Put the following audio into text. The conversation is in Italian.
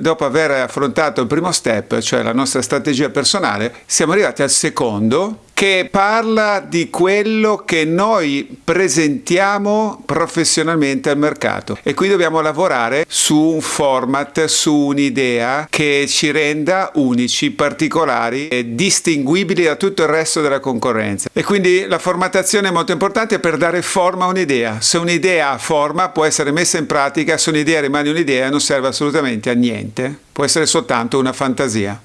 Dopo aver affrontato il primo step, cioè la nostra strategia personale, siamo arrivati al secondo che parla di quello che noi presentiamo professionalmente al mercato e qui dobbiamo lavorare su un format, su un'idea che ci renda unici, particolari e distinguibili da tutto il resto della concorrenza. E quindi la formattazione è molto importante per dare forma a un'idea. Se un'idea ha forma può essere messa in pratica, se un'idea rimane un'idea non serve assolutamente a niente, può essere soltanto una fantasia.